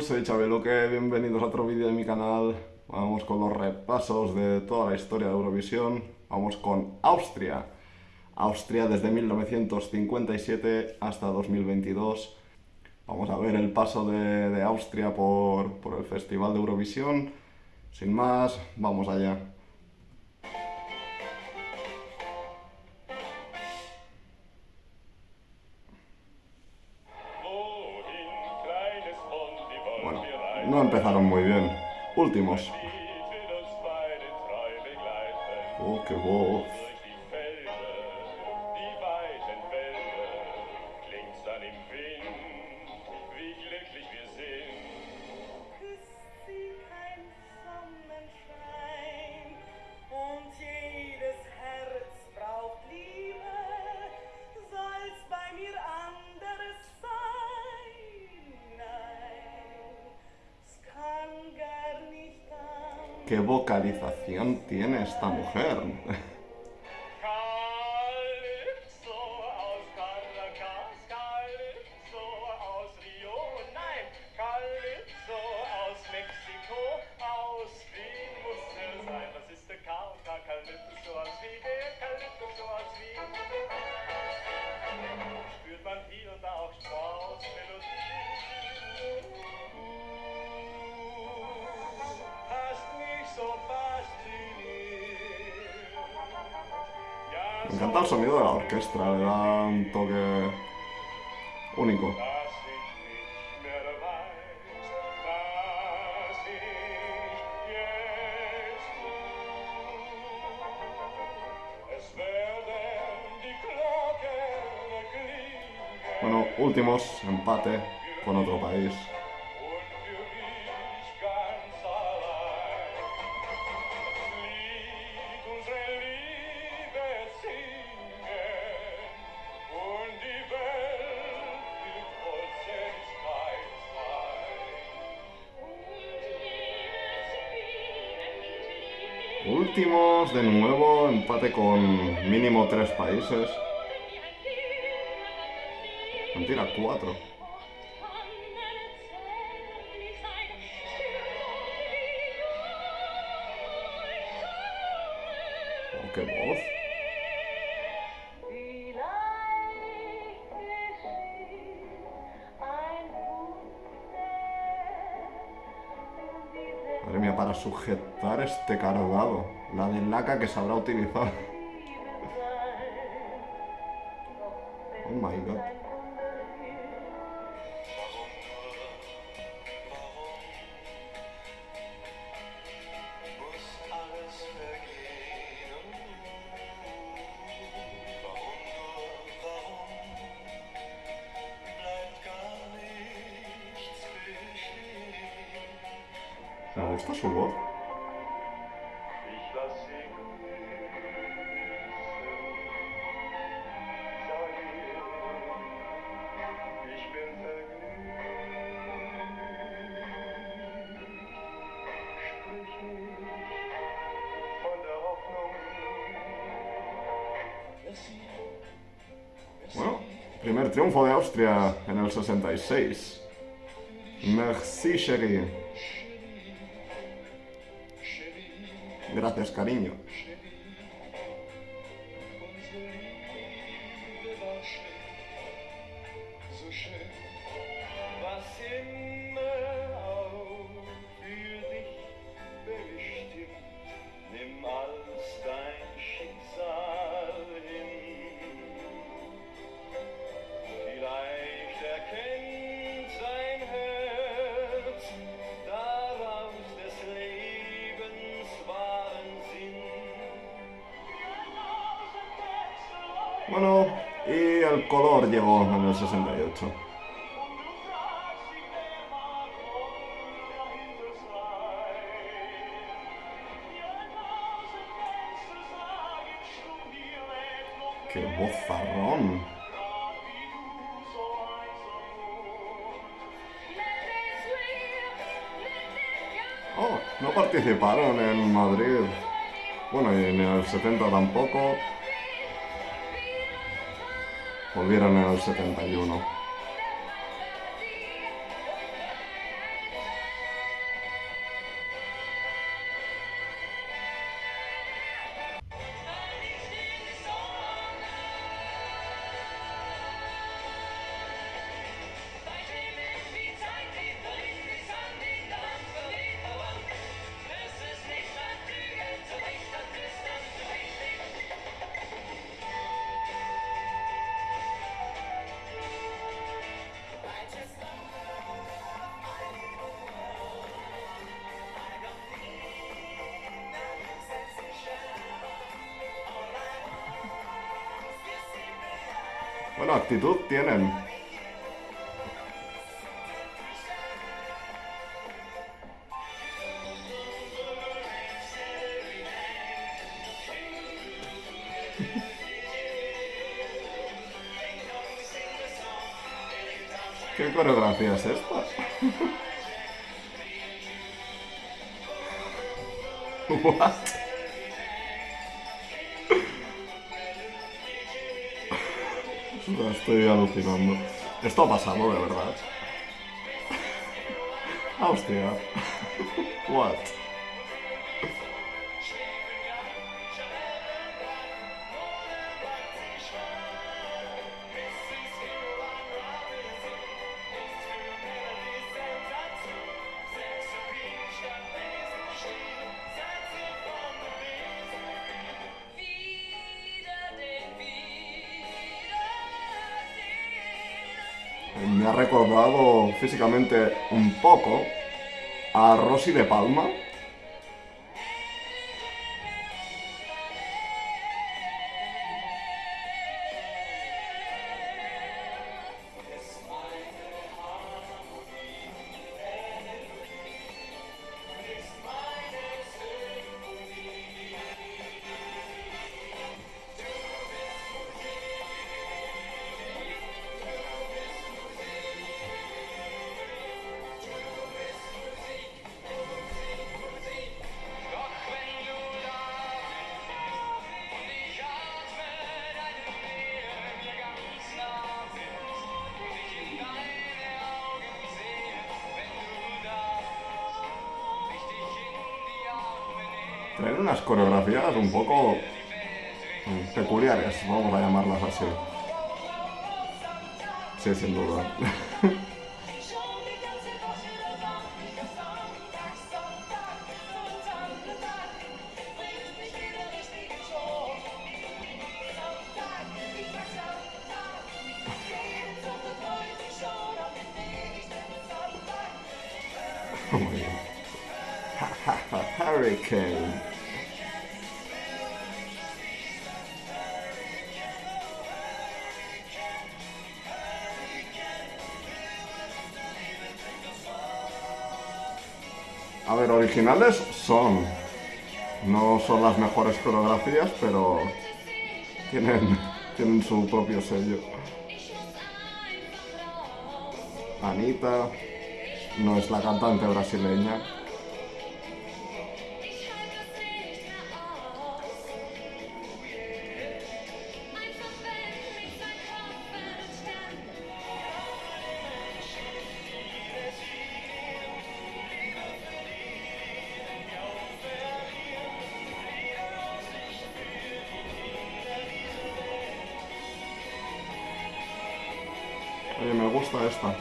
Soy Chabeloque, bienvenidos a otro vídeo de mi canal. Vamos con los repasos de toda la historia de Eurovisión. Vamos con Austria. Austria desde 1957 hasta 2022. Vamos a ver el paso de, Austria por, por el Festival de Eurovisión. Sin más, vamos allá. No empezaron muy bien. Últimos. Oh, qué voz. ¿Qué vocalización tiene esta mujer? Me encanta el sonido de la orquesta, le da un toque único. Bueno, últimos, empate con otro país. De nuevo, empate con mínimo tres países. Mentira, cuatro. Oh, qué voz. Madre mía, para sujetar este cargado. La de laca que sabrá utilizar. Primer triunfo de Austria en el 66. Merci, chérie. Gracias, cariño. Color llegó en el 68. ¡Qué bozarrón! Oh, no participaron en Madrid. Bueno, y en el 70 tampoco. Volvieron en el 71. Actitud tienen. ¿Qué coreografía es esta? What? Estoy alucinando. Esto ha pasado de verdad. Austria. What? Físicamente un poco a Rosy de Palma. Traen unas coreografías un poco mm, peculiares, vamos a llamarlas así. Sí, sin duda. A ver, originales son. No son las mejores coreografías, pero tienen, tienen su propio sello. Anita no es la cantante brasileña. Bleibt still.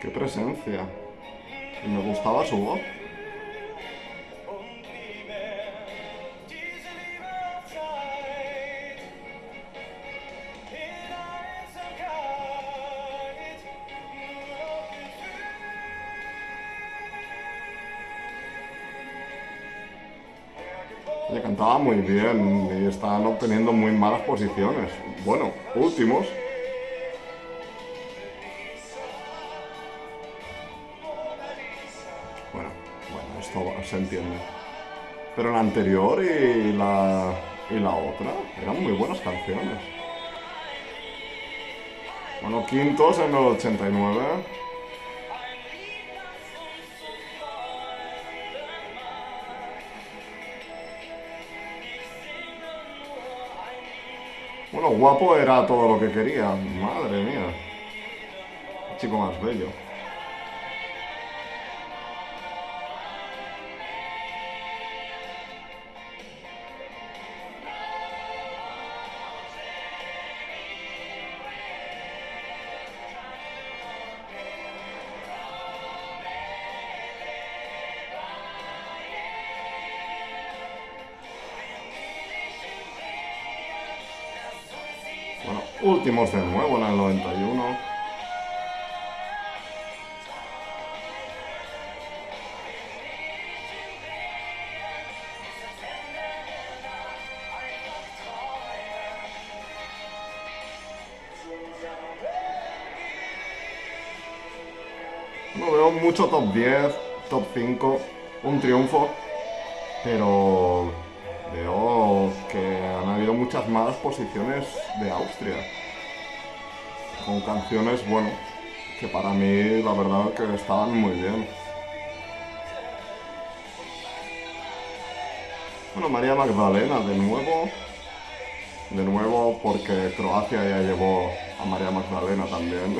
Qué presencia. Y me gustaba su voz. Cantaba muy bien y estaban obteniendo muy malas posiciones. Bueno, últimos. Bueno, bueno, esto se entiende. Pero la anterior y la, y la otra eran muy buenas canciones. Bueno, quintos en el 89. Bueno, guapo era todo lo que quería. Madre mía. Qué chico más bello. De nuevo en el 91. No veo mucho top 10, top 5, un triunfo, pero veo que han habido muchas malas posiciones de Austria. Con canciones, bueno, que para mí la verdad que estaban muy bien. Bueno, María Magdalena de nuevo. De nuevo porque Croacia ya llevó a María Magdalena también.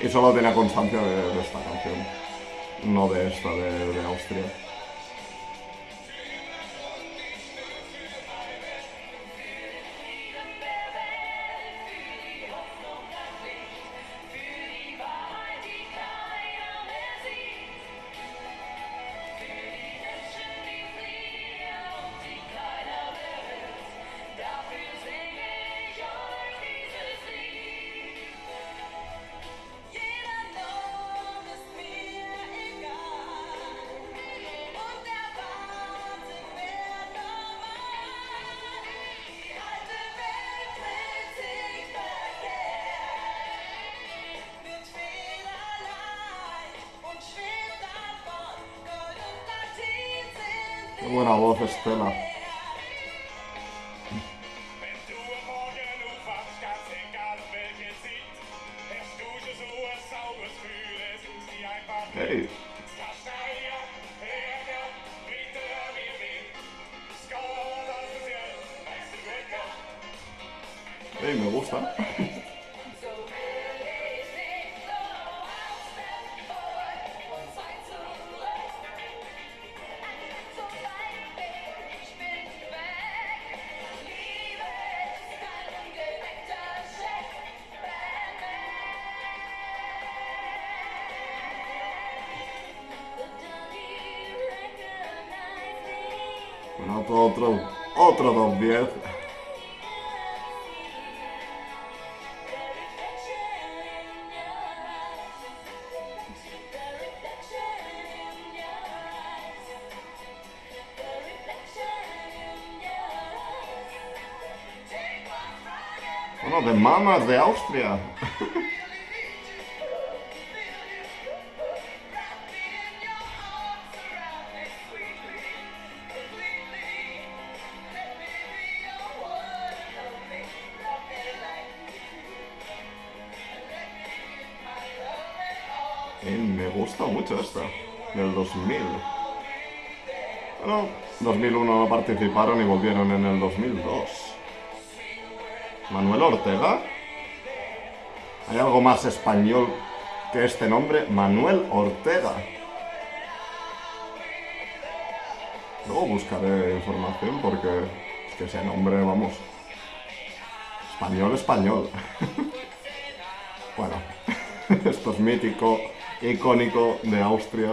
y solo tenía constancia de, esta canción, no de esta de Austria. Buena voz Estela. Me. Bueno, otro, otro, otro top 10. Bueno, de mamas de Austria. gusta mucho esta, del 2000. Bueno, 2001 no participaron y volvieron en el 2002. Manuel Ortega. ¿Hay algo más español que este nombre? Manuel Ortega. Luego buscaré información porque es que ese nombre, vamos. Español, español. bueno, esto es mítico, icónico de Austria.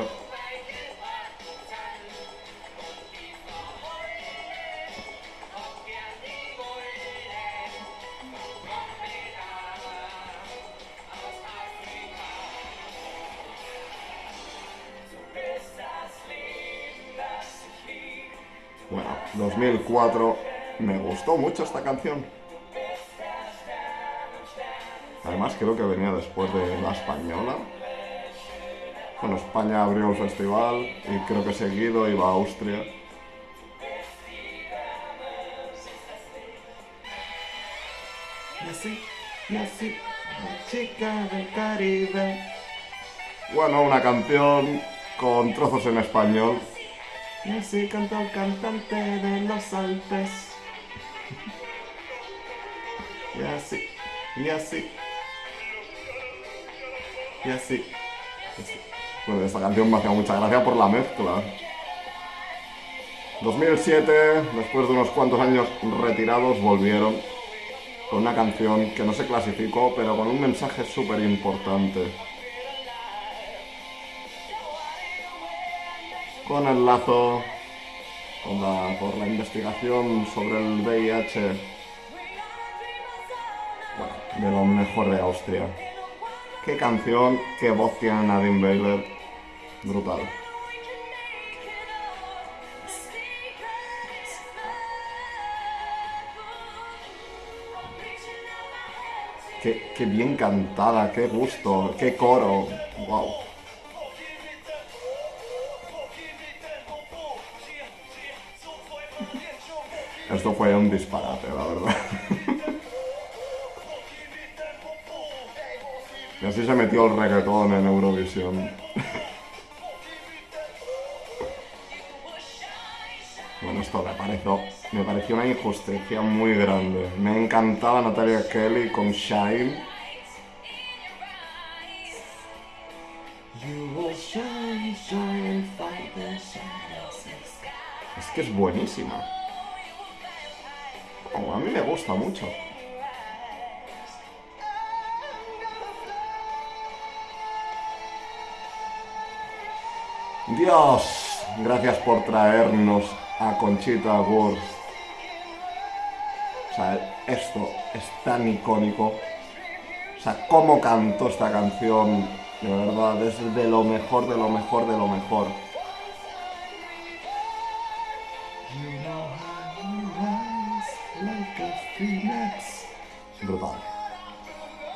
Bueno, 2004. Me gustó mucho esta canción. Además creo que venía después de la española. Bueno, España abrió el festival y creo que seguido iba a Austria. Y así, y así, la chica del Caribe. Bueno, una canción con trozos en español. Y así canta el cantante de los Alpes. Y así, y así. Y así. y así. Bueno, esta canción me hacía mucha gracia por la mezcla. 2007, después de unos cuantos años retirados, volvieron con una canción que no se clasificó, pero con un mensaje súper importante. Con el lazo con la- por la investigación sobre el VIH de lo mejor de Austria. Qué canción, qué voz tiene Nadine Baylor. Brutal. Qué, qué bien cantada, qué gusto, qué coro. Wow. Esto fue un disparate, la verdad. Y así se metió el reggaetón en Eurovisión. Bueno, esto me pareció, me pareció una injusticia muy grande. Me encantaba Natalia Kelly con Shine. Es que es buenísima. Oh, a mí me gusta mucho. Dios, gracias por traernos a Conchita Wurst. O sea, esto es tan icónico. O sea, cómo cantó esta canción, de verdad, es de lo mejor, de lo mejor, de lo mejor. Brutal.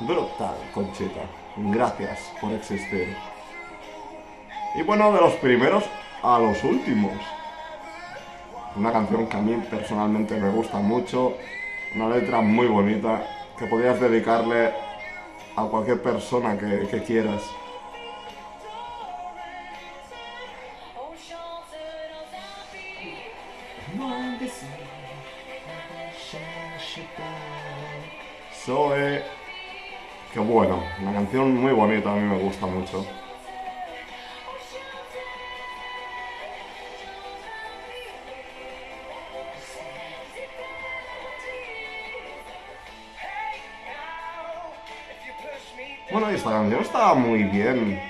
Brutal, Conchita. Gracias por existir. Y bueno, de los primeros a los últimos. Una canción que a mí personalmente me gusta mucho. Una letra muy bonita que podrías dedicarle a cualquier persona que, quieras. Zoe. Qué bueno, una canción muy bonita, a mí me gusta mucho. Bueno, esta estaba muy bien.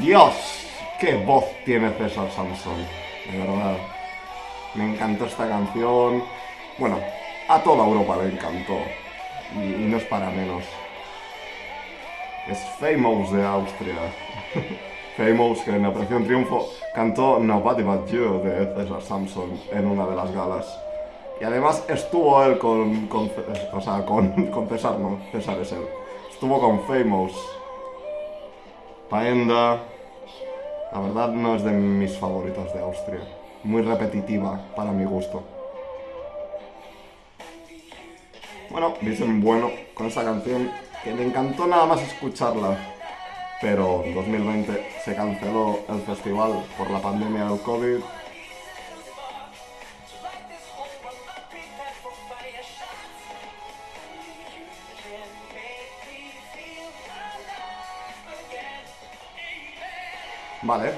Dios, qué voz tiene César Sansón, de verdad. Me encantó esta canción. Bueno, a toda Europa le encantó. Y, no es para menos. Es Famous de Austria. Famous, que en Operación Triunfo cantó Nobody But You de César Samson en una de las galas. Y además estuvo él con, o sea, con, con César, no, César es él. Estuvo con Famous. Paenda, la verdad no es de mis favoritos de Austria. Muy repetitiva para mi gusto. Bueno, dicen bueno con esta canción que me encantó nada más escucharla. Pero en 2020 se canceló el festival por la pandemia del COVID. Vale,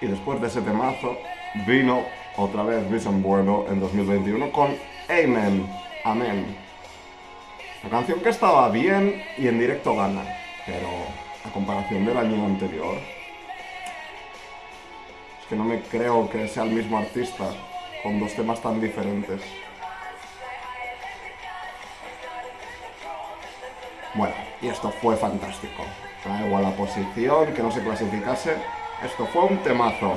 y después de ese temazo vino otra vez Vision Bueno en 2021 con Amen, Amén. La canción que estaba bien y en directo gana, pero a comparación del año anterior, es que no me creo que sea el mismo artista con dos temas tan diferentes. Bueno, y esto fue fantástico. Da igual la posición, que no se clasificase. Esto fue un temazo.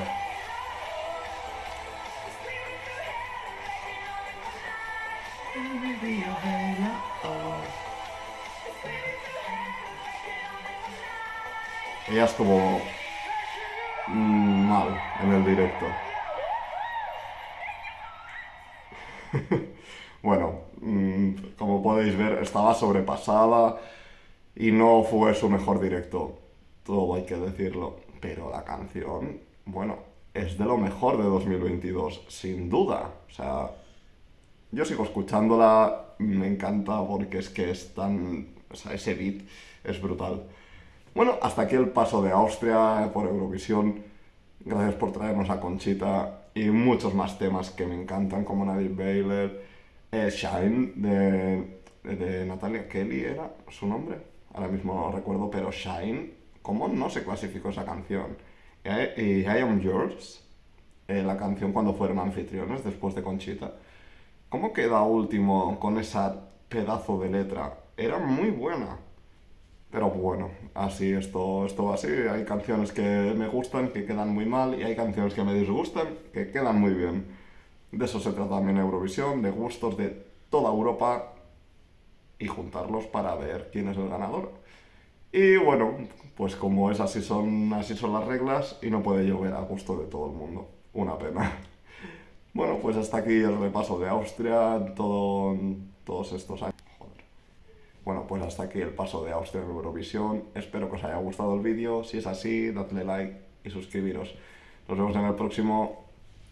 Ella estuvo mm, mal en el directo. bueno, mm, como podéis ver, estaba sobrepasada y no fue su mejor directo. Todo hay que decirlo. Pero la canción, bueno, es de lo mejor de 2022, sin duda. O sea, yo sigo escuchándola, me encanta porque es que es tan. O sea, ese beat es brutal. Bueno, hasta aquí el paso de Austria por Eurovisión. Gracias por traernos a Conchita y muchos más temas que me encantan, como Nadir Baylor, eh, Shine de, de Natalia Kelly era su nombre. Ahora mismo no lo recuerdo, pero Shine, ¿cómo no se clasificó esa canción? Y I Am Yours, la canción cuando fueron anfitriones después de Conchita. ¿Cómo queda último con esa pedazo de letra? Era muy buena. Pero bueno, así esto, esto así. Hay canciones que me gustan, que quedan muy mal, y hay canciones que me disgustan, que quedan muy bien. De eso se trata también Eurovisión, de gustos de toda Europa y juntarlos para ver quién es el ganador. Y bueno, pues como es así son, así son las reglas y no puede llover a gusto de todo el mundo. Una pena. Bueno, pues hasta aquí el repaso de Austria, todo, todos estos años. Joder. Bueno, pues hasta aquí el paso de Austria en Eurovisión. Espero que os haya gustado el vídeo. Si es así, dadle like y suscribiros. Nos vemos en el próximo.